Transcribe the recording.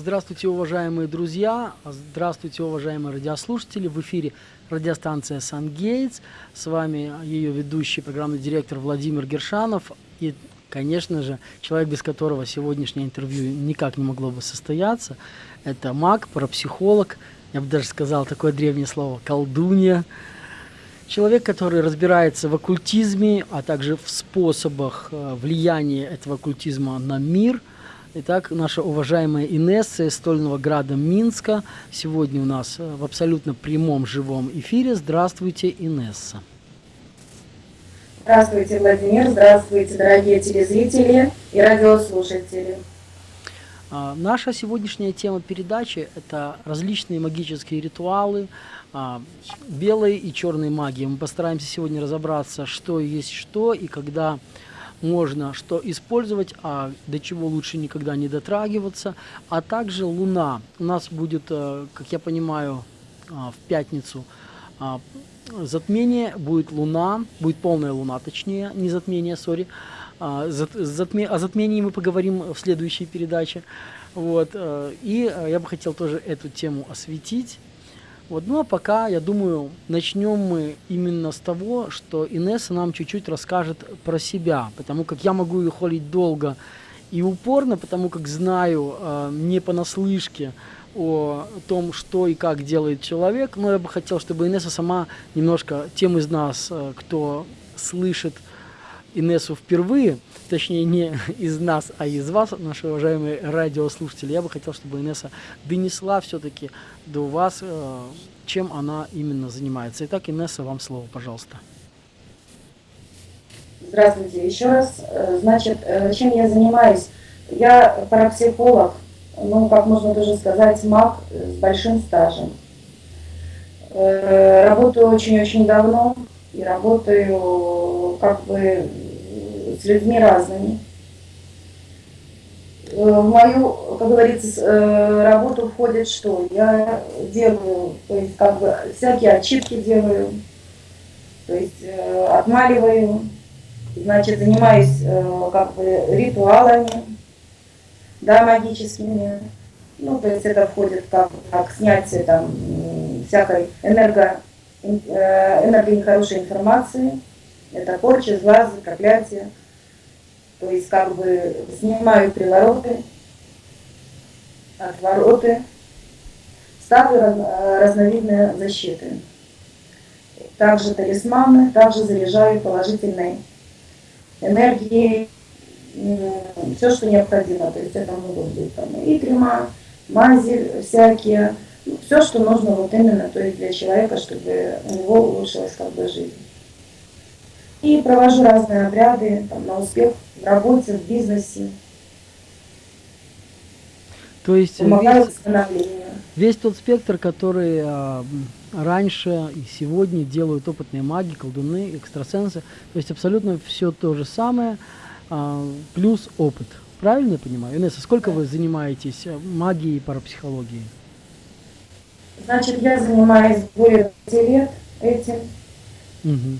Здравствуйте, уважаемые друзья, здравствуйте, уважаемые радиослушатели. В эфире радиостанция «Сан-Гейтс». С вами ее ведущий, программный директор Владимир Гершанов. И, конечно же, человек, без которого сегодняшнее интервью никак не могло бы состояться. Это маг, парапсихолог, я бы даже сказал такое древнее слово «колдунья». Человек, который разбирается в оккультизме, а также в способах э, влияния этого оккультизма на мир. Итак, наша уважаемая Инесса из Стольного Града Минска сегодня у нас э, в абсолютно прямом живом эфире. Здравствуйте, Инесса. Здравствуйте, Владимир. Здравствуйте, дорогие телезрители и радиослушатели. А, наша сегодняшняя тема передачи – это различные магические ритуалы, а, белой и черной магии. Мы постараемся сегодня разобраться, что есть что и когда можно что использовать, а до чего лучше никогда не дотрагиваться. А также Луна. У нас будет, э, как я понимаю, а, в пятницу затмение, будет Луна, будет полная Луна, точнее, не затмение, сори. Затме, о затмении мы поговорим в следующей передаче. Вот, э, и э, я бы хотел тоже эту тему осветить. Вот, ну а пока, я думаю, начнем мы именно с того, что Инесса нам чуть-чуть расскажет про себя, потому как я могу ее холить долго и упорно, потому как знаю э, не понаслышке о том, что и как делает человек, но я бы хотел, чтобы Инесса сама немножко тем из нас, э, кто слышит Инессу впервые, точнее не из нас, а из вас, наши уважаемые радиослушатели, я бы хотел, чтобы Инесса донесла все-таки до вас, э, чем она именно занимается. Итак, Инесса, вам слово, пожалуйста. Здравствуйте еще раз. Э, значит, э, чем я занимаюсь? Я парапсихолог, ну, как можно даже сказать, маг с большим стажем. Работаю очень-очень давно и работаю как бы с людьми разными. Э, в мою, как говорится, э, работу входит что? Я делаю, то есть как бы всякие отчитки делаю, то есть э, отмаливаю, значит, занимаюсь как бы ритуалами, да, магическими. Ну, то есть это входит как, как снятие там всякой энерго, энерго нехорошей информации. Это порча, злазы, проклятия то есть как бы снимаю привороты, отвороты, ставлю разновидные защиты. Также талисманы, также заряжаю положительной энергией, все, что необходимо. То есть это могут быть там, и крема, мази всякие, все, что нужно вот именно то есть для человека, чтобы у него улучшилась как бы жизнь. И провожу разные обряды там, на успех в работе, в бизнесе. То есть Помогаю весь, весь тот спектр, который а, раньше и сегодня делают опытные маги, колдуны, экстрасенсы, то есть абсолютно все то же самое, а, плюс опыт. Правильно я понимаю? Инесса, сколько да. вы занимаетесь а, магией и парапсихологией? Значит, я занимаюсь более 5 лет этим. Угу.